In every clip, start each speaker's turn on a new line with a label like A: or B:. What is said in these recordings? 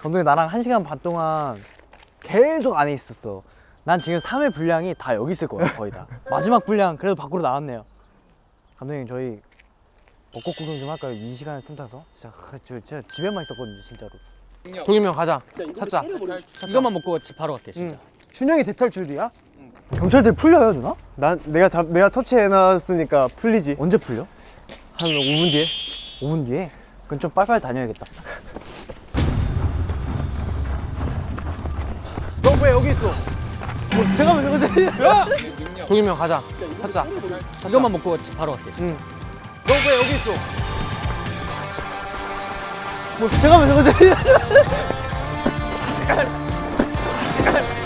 A: 감독님 나랑 한 시간 반 동안 계속 안에 있었어. 난 지금 3회 분량이 다 여기 있을 거야 거의 다. 마지막 분량 그래도 밖으로 나왔네요. 감독님 저희 벚꽃 구경 좀 할까요? 이 시간에 틈타서? 진짜, 그, 저, 진짜 집에만 있었거든요 진짜로.
B: 동현이 형 가자. 찾자. 이것만 먹고 집 바로 갈게 진짜.
A: 준영이 대탈출이야? 경찰들 풀려요 누나?
C: 난 내가 잡 내가 터치해놨으니까 풀리지.
A: 언제 풀려?
C: 한 5분 뒤에.
A: 5분 뒤에? 그럼 좀 빨리빨리 다녀야겠다.
B: 너 왜 여기 있어?
A: 뭐, 잠깐만 잠깐만
B: 야! 동이형 가자 찾자 이것만 먹고 바로 갈게 응. 너왜 여기 있어?
A: 뭐 잠깐만 잠깐만
D: 잠깐 야!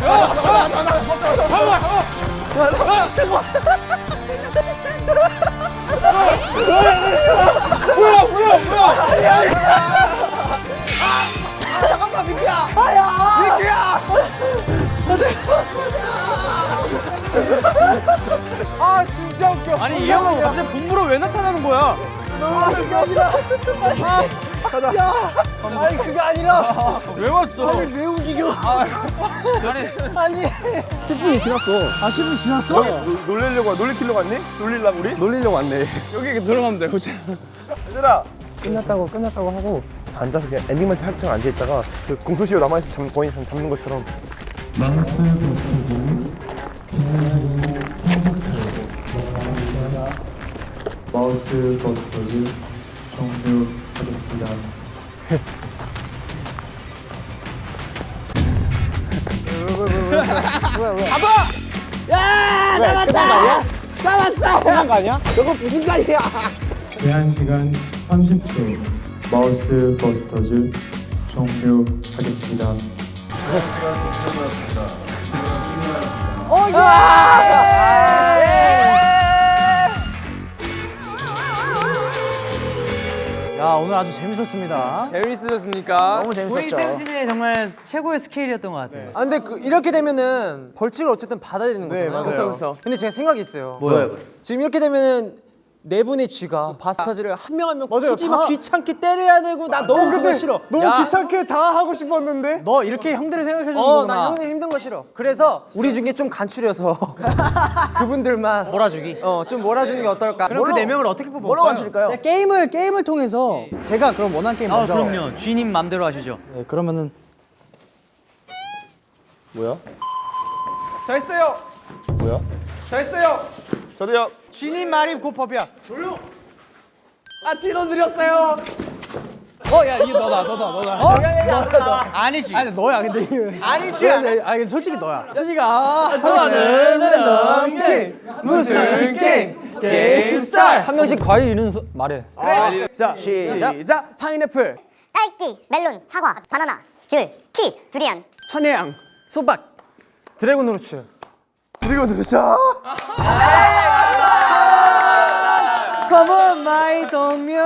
C: 나와 나와 나와 나와 나와
E: 잠깐만 뭐야 뭐야 뭐야
A: 아 진짜 웃겨. 아니 이 형은 갑자기 본부로 왜 나타나는 거야?
C: 아니 그게 아니라.
A: 왜 왔어?
C: 아니 왜 움직여?
A: 아니 10분이 지났어. 아 10분 지났어?
C: 놀- 놀리려고 놀리키려고 왔니? 놀릴라 우리? 놀리려고 왔네.
B: 여기 들어가면 돼. 그렇지.
C: 얘들아. 끝났다고 끝났다고 하고 앉아서 그냥 엔딩만 할 때만 앉아있다가 그 공소시효 남아있어 잠, 거의 잡는 것처럼
F: Mouse Bus Busters 종료하겠습니다. 잡아! 야! 왜? 잡았다! 잡았어! 끝난 거 아니야? 저거 무슨 말이야? 제한 시간 30초. 마우스 버스터즈 종료하겠습니다.
A: 야 오늘 아주 재밌었습니다.
B: 재밌으셨습니까?
A: 너무 재밌었죠.
G: 세븐틴의 정말 최고의 스케일이었던 것 같아요.
D: 아 근데 그, 이렇게 되면은 벌칙을 어쨌든 받아야 되는 거잖아요.
C: 맞아요.
D: 그렇죠, 그렇죠. 근데 제가 생각이 있어요.
A: 뭐요?
D: 지금 이렇게 되면은 네 분의 쥐가 바스타즈를 한 명 한명
C: 맞아요.
D: 굳이 막
C: 다-
D: 귀찮게 때려야 되고 나 너무 그거 싫어.
C: 너무
A: 야.
C: 귀찮게 다 하고 싶었는데
A: 너 이렇게 형들을 생각해 주는
D: 어,
A: 거구나.
D: 나 형님 힘든 거 싫어. 그래서 우리 중에 좀 간추려서 그분들만
G: 몰아주기.
D: 어, 좀 몰아주는 게 어떨까?
G: 그럼 그 네 명을 어떻게 뽑을까요?
A: 뭘로 맞출까요? 게임을 게임을 통해서 제가 그럼 원하는 게임
G: 아
A: 먼저.
G: 그럼요. 주인님 맘대로 하시죠.
A: 네, 그러면은
C: 뭐야?
B: 저 했어요.
C: 뭐야?
B: 저 했어요.
C: 저도요.
A: 주님 말이 곧 법이야.
C: 아 뒤로 느렸어요.
A: 어 야 이게 너다 너다 너다.
G: 아니지.
A: 아니 너야 근데 이게. 아니지. 아니 근데 솔직히 너야. 솔직히 아 저는 랜덤 게임 무슨 게임 게임 start 한 명씩 과일 이름 소- 말해. 그래. 자 시작. 시작. 파인애플,
H: 딸기, 멜론, 사과, 바나나, 귤, 키위, 두리안,
A: 천혜향, 수박.
D: 드래곤 루츠.
C: 그리고 누
A: Come my 동료.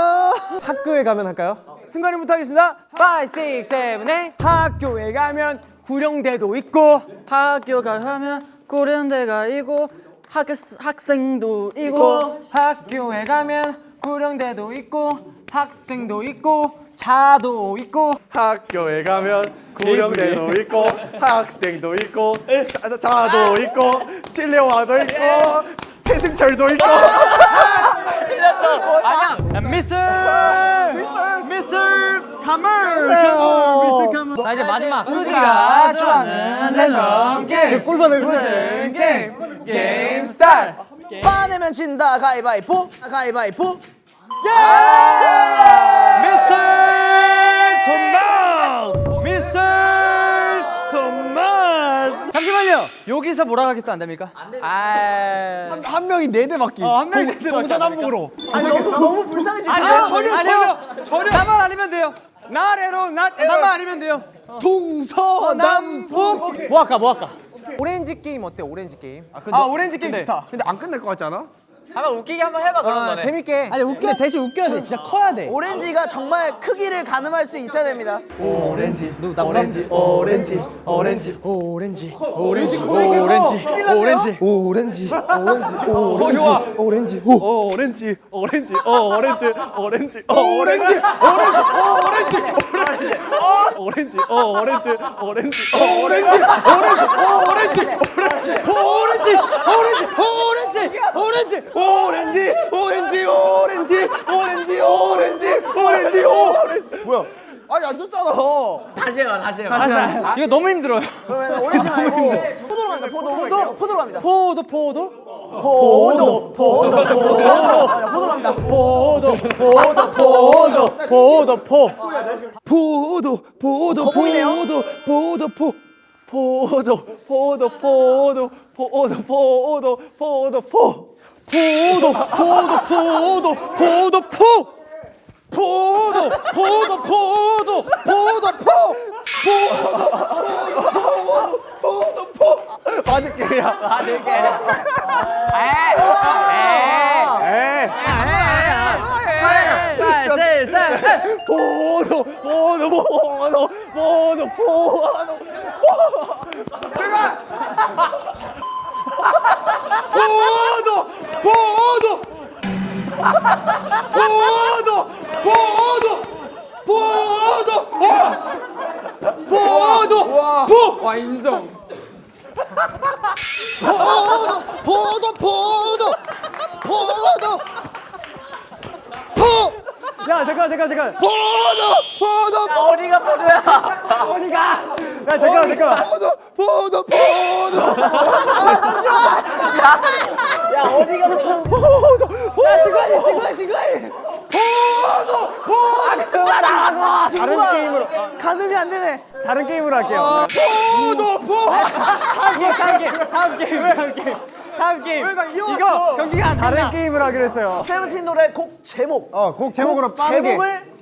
C: 학교에 가면 할까요?
A: 순간이부터 하겠습니다.
D: 5, 6, 7, 8
A: 학교에 가면 구령대도 있고
G: 학교가 가면 고려대가 있고 학, 학생도 있고
D: 학교에 가면 구령대도 있고 학생도 있고 차도 있고.
C: 학교에 가면 구령대도 있고 학생도 있고 자, 자, 자도 있고 실내화도 있고 최승철도 있고
A: 미스터 미스터 미스터 카메라 미스터 카메라 자 이제 마지막
D: 우리가 좋아하는 랜덤 게임.
A: 꿀밤을
D: 무슨 게임? 게임. Start
A: 안 내면 진다. 가위바위보. 가위바위보. 미스터 토마스 잠시만요. 여기서 몰아가겠다 안 됩니까? 아한 명이 네 대 맞기. 한 명이 네대 맞기 동서남북으로. 아니 너무 너무 불쌍해지 아니 전혀 전혀. 전혀. 나만 아니면 돼요. 나래로 나 나만 아니면 돼요. 동서남북. 뭐 할까 뭐 할까?
D: 오렌지 게임 어때 오렌지 게임?
A: 아 오렌지 게임 좋다.
C: 근데 안 끝날 것 같지 않아?
D: 어, 재밌게.
A: 아니 웃기네 대신 웃겨야 돼. 진짜 커야 돼.
E: 오렌지가 정말 크기를 가늠할 수 있어야 됩니다.
C: 오렌지.
A: 누나
C: 오렌지. 오렌지. 오렌지.
A: 오렌지.
C: 오렌지.
A: 오렌지. 오렌지.
C: 오렌지. 오렌지. 오렌지. 오렌지. 오.
A: 오렌지.
C: 오렌지. 오렌지. 오렌지. 오렌지. 오렌지. 오렌지. 오렌지. 어 오렌지. 오렌지. 어 오렌지. 오렌지. 어 오렌지 아니 안 줬잖아
B: 이거 너무 힘들어요.
E: 그러면 오렌지 말고 포도로 갑니다. 포도 포도 포도로 갑니다.
A: 포도 포도
E: 포도 포도 포도 포도로 갑니다.
A: 포도 포도 포도 포도 포 포도 포도? 포도 포도 포
C: 포도 포도 포도 포도 포도 포도 포
A: 포도 포도 포도 포도 포 포도 포도 포도 포도 포
C: 포도 포 포도 포도 포도 포도 포도 포도 포도 포도 포도 포! 와 인정. 포도 포도 포도 포도. 포! 야 잠깐 잠깐 잠깐 포도 포도 어디가 포도야? 어디가? 야 잠깐 잠깐 포도 포도 포도. 야 시간이 시간 시간이 포도 포도 다른 게임으로
E: 가늠이 안 되네.
C: 다른 게임으로 할게요. 포도 포 다음 게임 다음 게임 다음 게임 다음 게임 다음 게임. 이거 경기가 다른 게임으로 하기로 했어요.
E: 세븐틴 노래 곡 제목.
C: 어곡 제목으로 빠르게
E: 제목을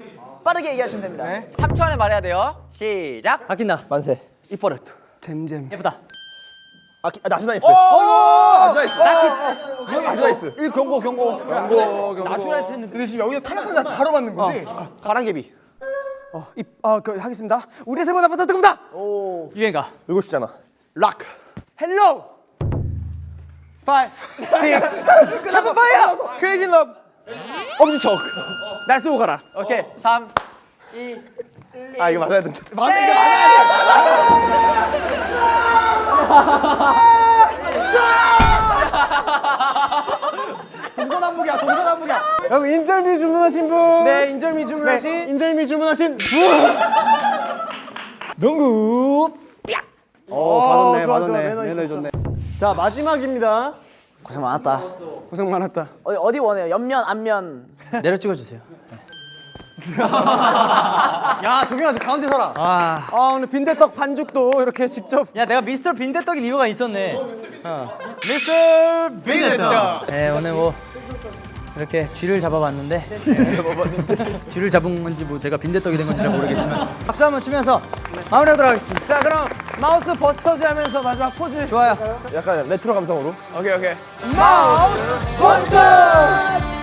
E: 빠르게 얘기하시면 됩니다.
B: 3초 안에 말해야 돼요. 시작.
A: 아낀다
C: 만세.
A: 이뻐라.
C: 잼잼.
A: 예쁘다
C: 아, 기- 아 나트나이스 어이구 나트나이스 나트나이스 이 경고 경고 경고 경고 나트나이스 했는데 근데 지금 여기서 탈락한 사람 바로 맞는 거지? 바람개비 어이아그 하겠습니다 우리의 세번 앞에 뜨겁다
A: 유행가
C: 이거 싶잖아 락 헬로 파이 식 카파 파이어 크레이지 러브 엄지척 날 쏘고 가라
B: 오케이. 3.
C: 아 이거 맞아야 된다 맞아 이거 맞아야 돼 동서남북이야 동서남북이야. 여러분 인절미 주문하신 분.
E: 네, 인절미 주문하신.
C: 네, 인절미 주문하신 분. 농구. 어 받았네 받았네. 매너 좋네. 자 마지막입니다.
E: 고생 많았다.
C: 고생 많았다.
E: 어디, 어디 원해요? 옆면 앞면.
A: 내려 찍어주세요 야 동현아 너 가운데 서라.
C: 아. 오늘 빈대떡 반죽도 이렇게 직접.
A: 야 내가 미스터 빈대떡인 이유가 있었네. 미스터 빈대떡. 네 오늘 뭐 이렇게 쥐를 잡아봤는데 쥐를 잡아봤는데. 쥐를 잡은 건지 뭐 제가 빈대떡이 된 건지 잘 모르겠지만 박수 한번 치면서 마무리하도록 하겠습니다.
C: 자 그럼 Mouse Busters 하면서 마지막 포즈.
A: 좋아요.
C: 약간 레트로 감성으로.
E: 오케이, 오케이.
C: Mouse Busters